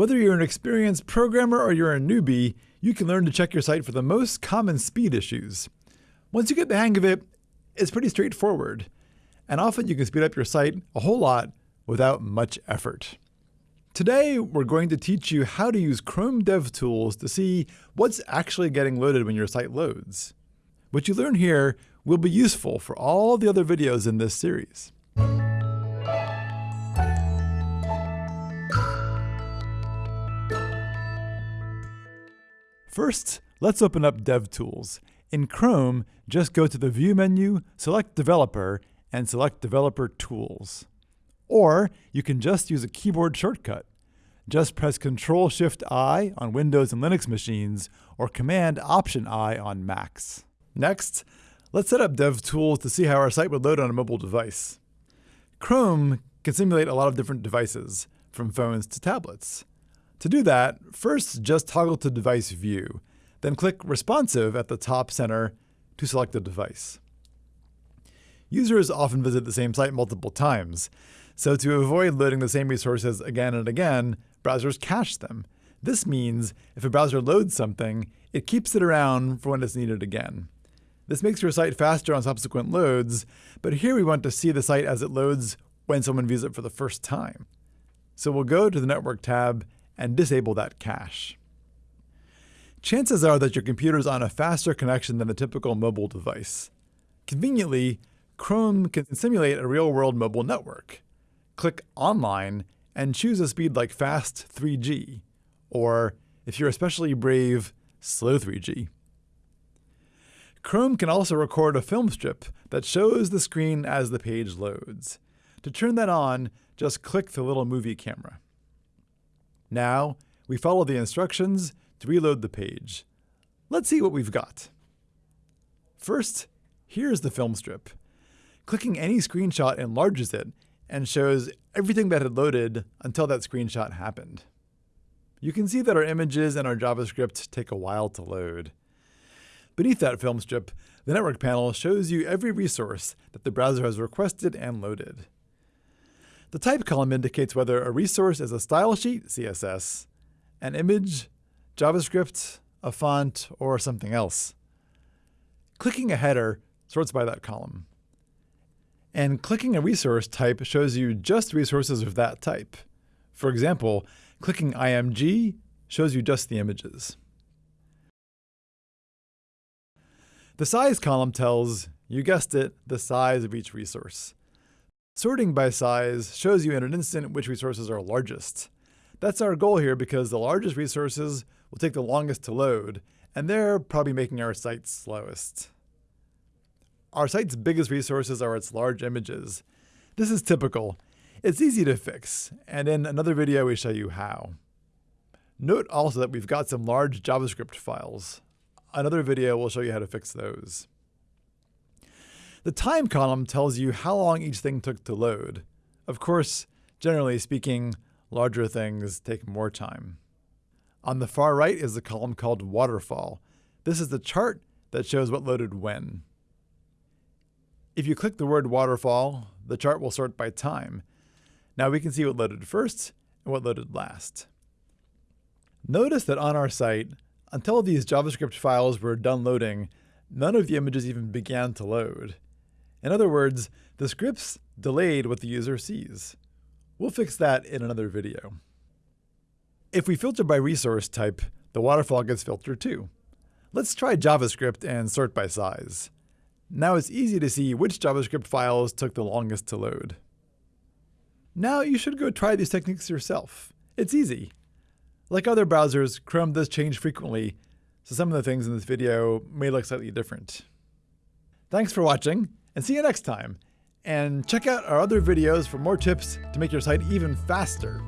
Whether you're an experienced programmer or you're a newbie, you can learn to check your site for the most common speed issues. Once you get the hang of it, it's pretty straightforward. And often you can speed up your site a whole lot without much effort. Today, we're going to teach you how to use Chrome DevTools to see what's actually getting loaded when your site loads. What you learn here will be useful for all the other videos in this series. First, let's open up DevTools. In Chrome, just go to the View menu, select Developer, and select Developer Tools. Or you can just use a keyboard shortcut. Just press Ctrl-Shift-I on Windows and Linux machines, or Command-Option-I on Macs. Next, let's set up DevTools to see how our site would load on a mobile device. Chrome can simulate a lot of different devices, from phones to tablets. To do that, first just toggle to Device View, then click Responsive at the top center to select the device. Users often visit the same site multiple times, so to avoid loading the same resources again and again, browsers cache them. This means if a browser loads something, it keeps it around for when it's needed again. This makes your site faster on subsequent loads, but here we want to see the site as it loads when someone views it for the first time. So we'll go to the Network tab and disable that cache. Chances are that your computer is on a faster connection than a typical mobile device. Conveniently, Chrome can simulate a real-world mobile network click Online and choose a speed like Fast 3G, or if you're especially brave, Slow 3G. Chrome can also record a film strip that shows the screen as the page loads. To turn that on, just click the little movie camera. Now, we follow the instructions to reload the page. Let's see what we've got. First, here's the film strip. Clicking any screenshot enlarges it and shows everything that had loaded until that screenshot happened. You can see that our images and our JavaScript take a while to load. Beneath that film strip, the network panel shows you every resource that the browser has requested and loaded. The type column indicates whether a resource is a style sheet, CSS, an image, JavaScript, a font, or something else. Clicking a header sorts by that column. And clicking a resource type shows you just resources of that type. For example, clicking IMG shows you just the images. The size column tells, you guessed it, the size of each resource. Sorting by size shows you in an instant which resources are largest. That's our goal here because the largest resources will take the longest to load, and they're probably making our site slowest. Our site's biggest resources are its large images. This is typical. It's easy to fix, and in another video we show you how. Note also that we've got some large JavaScript files. Another video will show you how to fix those. The time column tells you how long each thing took to load. Of course, generally speaking, larger things take more time. On the far right is the column called waterfall. This is the chart that shows what loaded when. If you click the word waterfall, the chart will sort by time. Now we can see what loaded first and what loaded last. Notice that on our site, until these JavaScript files were done loading, none of the images even began to load. In other words, the scripts delayed what the user sees. We'll fix that in another video. If we filter by resource type, the waterfall gets filtered too. Let's try JavaScript and sort by size. Now it's easy to see which JavaScript files took the longest to load. Now you should go try these techniques yourself. It's easy. Like other browsers, Chrome does change frequently, so some of the things in this video may look slightly different. Thanks for watching, and see you next time. And check out our other videos for more tips to make your site even faster.